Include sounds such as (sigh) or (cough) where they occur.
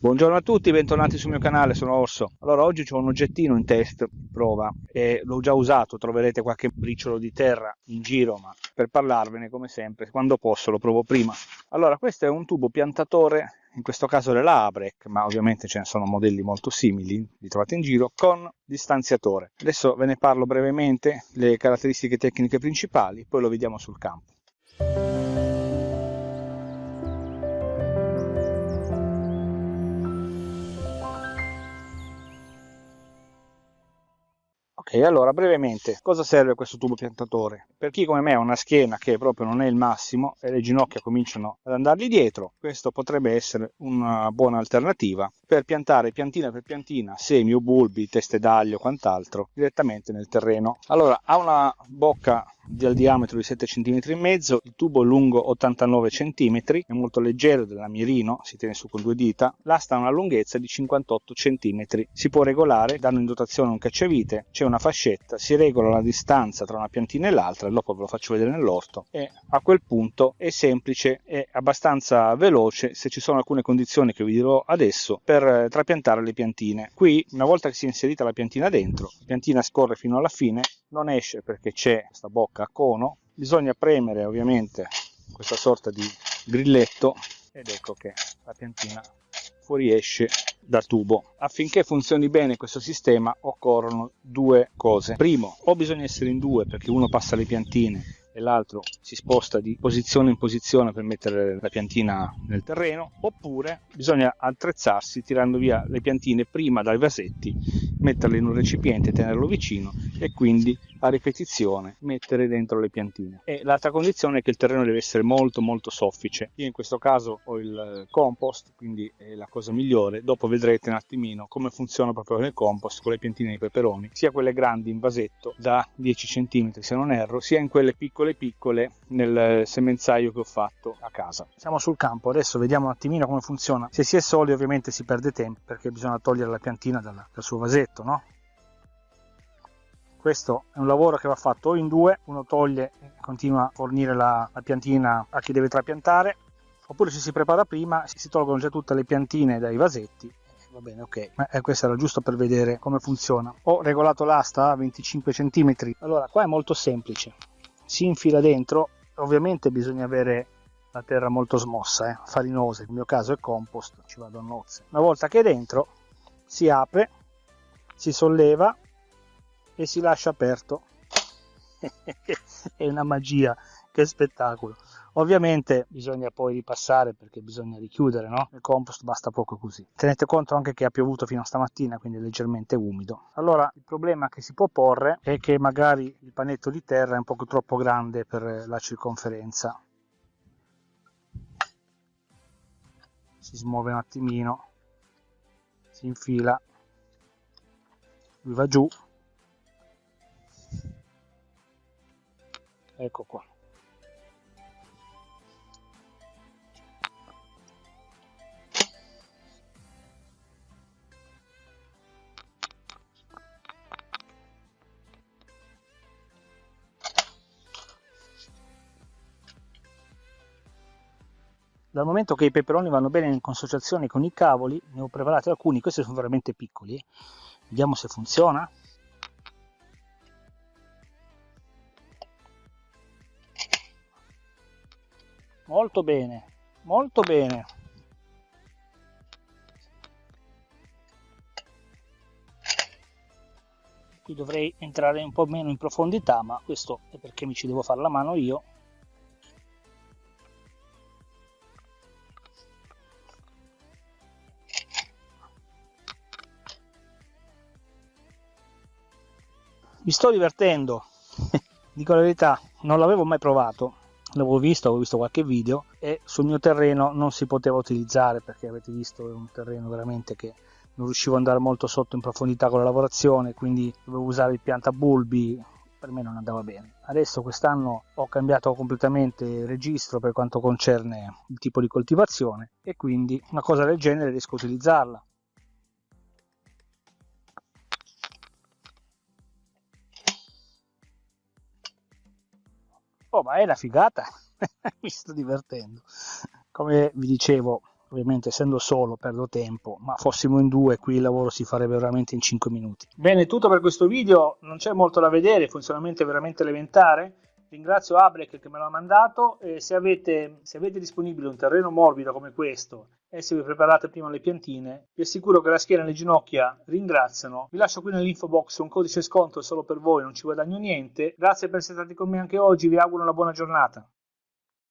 Buongiorno a tutti, bentornati sul mio canale, sono Orso. Allora, oggi ho un oggettino in test, prova, e l'ho già usato, troverete qualche briciolo di terra in giro, ma per parlarvene, come sempre, quando posso lo provo prima. Allora, questo è un tubo piantatore, in questo caso della Abrec, ma ovviamente ce ne sono modelli molto simili, li trovate in giro, con distanziatore. Adesso ve ne parlo brevemente, le caratteristiche tecniche principali, poi lo vediamo sul campo. Ok, allora brevemente, cosa serve questo tubo piantatore? Per chi come me ha una schiena che proprio non è il massimo e le ginocchia cominciano ad andargli dietro, questo potrebbe essere una buona alternativa per piantare piantina per piantina semi o bulbi, teste d'aglio o quant'altro direttamente nel terreno. Allora, ha una bocca del diametro di 7 cm e mezzo, il tubo lungo 89 cm, è molto leggero della Mirino, si tiene su con due dita, l'asta ha una lunghezza di 58 cm, si può regolare dando in dotazione un cacciavite, c'è una fascetta, si regola la distanza tra una piantina e l'altra, dopo ve lo faccio vedere nell'orto e a quel punto è semplice e abbastanza veloce se ci sono alcune condizioni che vi dirò adesso per eh, trapiantare le piantine. Qui una volta che si è inserita la piantina dentro, la piantina scorre fino alla fine, non esce perché c'è questa bocca a cono, bisogna premere ovviamente questa sorta di grilletto ed ecco che la piantina fuoriesce dal tubo. Affinché funzioni bene questo sistema occorrono due cose. Primo, o bisogna essere in due perché uno passa le piantine e l'altro si sposta di posizione in posizione per mettere la piantina nel terreno, oppure bisogna attrezzarsi tirando via le piantine prima dai vasetti, metterle in un recipiente, tenerlo vicino e quindi a ripetizione mettere dentro le piantine. E l'altra condizione è che il terreno deve essere molto molto soffice. Io in questo caso ho il compost, quindi è la cosa migliore. Dopo vedrete un attimino come funziona proprio nel compost con le piantine di peperoni, sia quelle grandi in vasetto da 10 cm se non erro, sia in quelle piccole piccole nel semenzaio che ho fatto a casa. Siamo sul campo, adesso vediamo un attimino come funziona. Se si è soli ovviamente si perde tempo perché bisogna togliere la piantina dal, dal suo vasetto, no? questo è un lavoro che va fatto in due, uno toglie e continua a fornire la, la piantina a chi deve trapiantare, oppure se si prepara prima si tolgono già tutte le piantine dai vasetti va bene ok ma eh, questo era giusto per vedere come funziona ho regolato l'asta a 25 cm allora qua è molto semplice si infila dentro ovviamente bisogna avere la terra molto smossa eh, farinosa nel mio caso è compost ci vado a nozze una volta che è dentro si apre si solleva e si lascia aperto. (laughs) è una magia, che spettacolo. Ovviamente bisogna poi ripassare perché bisogna richiudere, no? Il compost basta poco così. Tenete conto anche che ha piovuto fino a stamattina, quindi è leggermente umido. Allora, il problema che si può porre è che magari il panetto di terra è un poco troppo grande per la circonferenza. Si smuove un attimino, si infila, lui va giù ecco qua dal momento che i peperoni vanno bene in consociazione con i cavoli ne ho preparati alcuni questi sono veramente piccoli. Vediamo se funziona. Molto bene molto bene. Qui dovrei entrare un po' meno in profondità ma questo è perché mi ci devo fare la mano io mi sto divertendo. (laughs) Dico la verità non l'avevo mai provato. L'avevo visto, avevo visto qualche video e sul mio terreno non si poteva utilizzare perché avete visto è un terreno veramente che non riuscivo ad andare molto sotto in profondità con la lavorazione quindi dovevo usare il piantabulbi per me non andava bene. Adesso quest'anno ho cambiato completamente registro per quanto concerne il tipo di coltivazione e quindi una cosa del genere riesco a utilizzarla Oh, ma è una figata! (laughs) Mi sto divertendo. Come vi dicevo, ovviamente essendo solo perdo tempo, ma fossimo in due qui il lavoro si farebbe veramente in 5 minuti. Bene, tutto per questo video, non c'è molto da vedere, il funzionamento è veramente elementare. Ringrazio Abrek che me l'ha mandato e se avete, se avete disponibile un terreno morbido come questo e se vi preparate prima le piantine, vi assicuro che la schiena e le ginocchia ringraziano. Vi lascio qui nell'info box un codice sconto solo per voi, non ci guadagno niente. Grazie per essere stati con me anche oggi, vi auguro una buona giornata.